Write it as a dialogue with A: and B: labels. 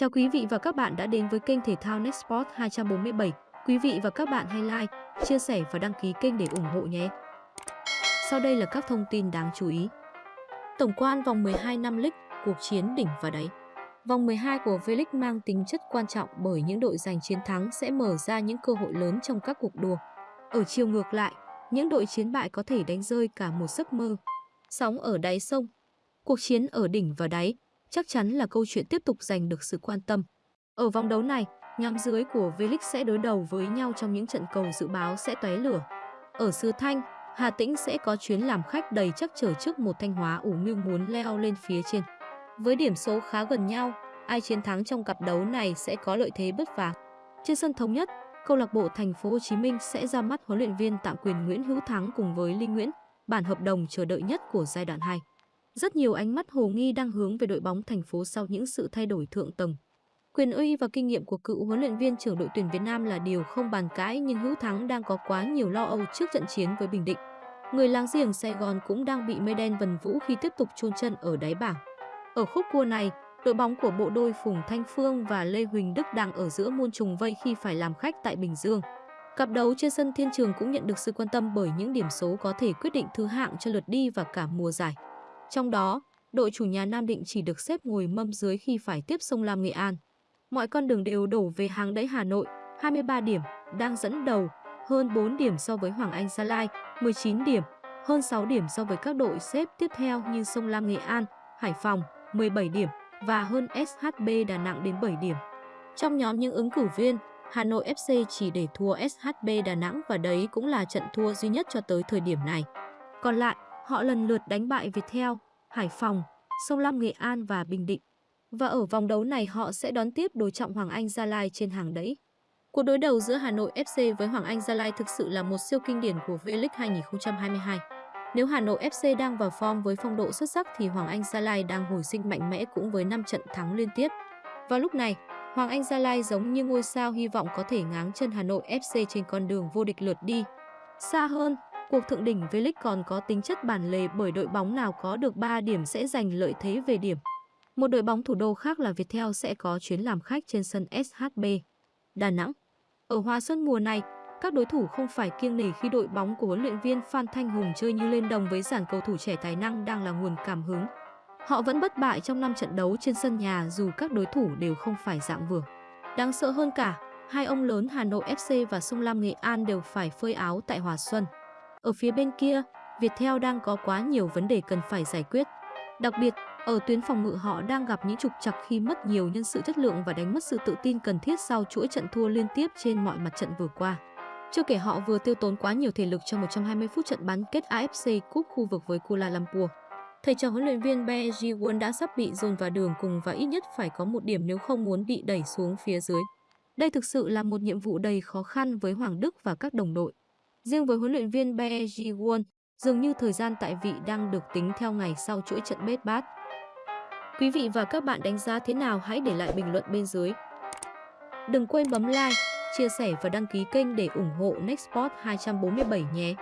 A: Chào quý vị và các bạn đã đến với kênh thể thao Nextport 247. Quý vị và các bạn hãy like, chia sẻ và đăng ký kênh để ủng hộ nhé. Sau đây là các thông tin đáng chú ý. Tổng quan vòng 12 năm League, cuộc chiến đỉnh và đáy. Vòng 12 của V-League mang tính chất quan trọng bởi những đội giành chiến thắng sẽ mở ra những cơ hội lớn trong các cuộc đua. Ở chiều ngược lại, những đội chiến bại có thể đánh rơi cả một giấc mơ. Sóng ở đáy sông. Cuộc chiến ở đỉnh và đáy chắc chắn là câu chuyện tiếp tục giành được sự quan tâm. Ở vòng đấu này, nhóm dưới của V-League sẽ đối đầu với nhau trong những trận cầu dự báo sẽ tóe lửa. Ở Sứ Thanh, Hà Tĩnh sẽ có chuyến làm khách đầy chắc trở trước một Thanh Hóa ủ mưu muốn leo lên phía trên. Với điểm số khá gần nhau, ai chiến thắng trong cặp đấu này sẽ có lợi thế bất phà. Trên sân thống nhất, câu lạc bộ Thành phố Hồ Chí Minh sẽ ra mắt huấn luyện viên tạm quyền Nguyễn Hữu Thắng cùng với Linh Nguyễn, bản hợp đồng chờ đợi nhất của giai đoạn 2. Rất nhiều ánh mắt hồ nghi đang hướng về đội bóng thành phố sau những sự thay đổi thượng tầng. Quyền uy và kinh nghiệm của cựu huấn luyện viên trưởng đội tuyển Việt Nam là điều không bàn cãi nhưng Hữu Thắng đang có quá nhiều lo âu trước trận chiến với Bình Định. Người láng giềng Sài Gòn cũng đang bị mây đen vần vũ khi tiếp tục chôn chân ở đáy bảng. Ở khúc cua này, đội bóng của bộ đôi Phùng Thanh Phương và Lê Huỳnh Đức đang ở giữa muôn trùng vây khi phải làm khách tại Bình Dương. Cặp đấu trên sân Thiên Trường cũng nhận được sự quan tâm bởi những điểm số có thể quyết định thứ hạng cho lượt đi và cả mùa giải. Trong đó, đội chủ nhà Nam Định chỉ được xếp ngồi mâm dưới khi phải tiếp sông Lam Nghệ An. Mọi con đường đều đổ về hàng đáy Hà Nội, 23 điểm, đang dẫn đầu, hơn 4 điểm so với Hoàng Anh Gia Lai, 19 điểm, hơn 6 điểm so với các đội xếp tiếp theo như sông Lam Nghệ An, Hải Phòng, 17 điểm và hơn SHB Đà Nẵng đến 7 điểm. Trong nhóm những ứng cử viên, Hà Nội FC chỉ để thua SHB Đà Nẵng và đấy cũng là trận thua duy nhất cho tới thời điểm này. Còn lại, Họ lần lượt đánh bại Viettel, Hải Phòng, Sông Lam Nghệ An và Bình Định. Và ở vòng đấu này họ sẽ đón tiếp đối trọng Hoàng Anh Gia Lai trên hàng đẫy. Cuộc đối đầu giữa Hà Nội FC với Hoàng Anh Gia Lai thực sự là một siêu kinh điển của V-League 2022. Nếu Hà Nội FC đang vào form với phong độ xuất sắc thì Hoàng Anh Gia Lai đang hồi sinh mạnh mẽ cũng với 5 trận thắng liên tiếp. Vào lúc này, Hoàng Anh Gia Lai giống như ngôi sao hy vọng có thể ngáng chân Hà Nội FC trên con đường vô địch lượt đi. Xa hơn, Cuộc thượng đỉnh V-League còn có tính chất bản lề bởi đội bóng nào có được 3 điểm sẽ giành lợi thế về điểm. Một đội bóng thủ đô khác là Viettel sẽ có chuyến làm khách trên sân SHB. Đà Nẵng Ở Hoa Xuân mùa này, các đối thủ không phải kiêng nể khi đội bóng của huấn luyện viên Phan Thanh Hùng chơi như lên đồng với dàn cầu thủ trẻ tài năng đang là nguồn cảm hứng. Họ vẫn bất bại trong 5 trận đấu trên sân nhà dù các đối thủ đều không phải dạng vừa. Đáng sợ hơn cả, hai ông lớn Hà Nội FC và Sông Lam Nghệ An đều phải phơi áo tại Hòa Xuân. Ở phía bên kia, Viettel đang có quá nhiều vấn đề cần phải giải quyết. Đặc biệt, ở tuyến phòng ngự họ đang gặp những trục trặc khi mất nhiều nhân sự chất lượng và đánh mất sự tự tin cần thiết sau chuỗi trận thua liên tiếp trên mọi mặt trận vừa qua. Chưa kể họ vừa tiêu tốn quá nhiều thể lực trong 120 phút trận bán kết AFC Cup khu vực với Kuala Lumpur. Thầy trò huấn luyện viên Bae Won đã sắp bị dồn vào đường cùng và ít nhất phải có một điểm nếu không muốn bị đẩy xuống phía dưới. Đây thực sự là một nhiệm vụ đầy khó khăn với Hoàng Đức và các đồng đội. Riêng với huấn luyện viên Bae Ji-won, dường như thời gian tại vị đang được tính theo ngày sau chuỗi trận bết bát. Quý vị và các bạn đánh giá thế nào hãy để lại bình luận bên dưới. Đừng quên bấm like, chia sẻ và đăng ký kênh để ủng hộ Nextport 247 nhé.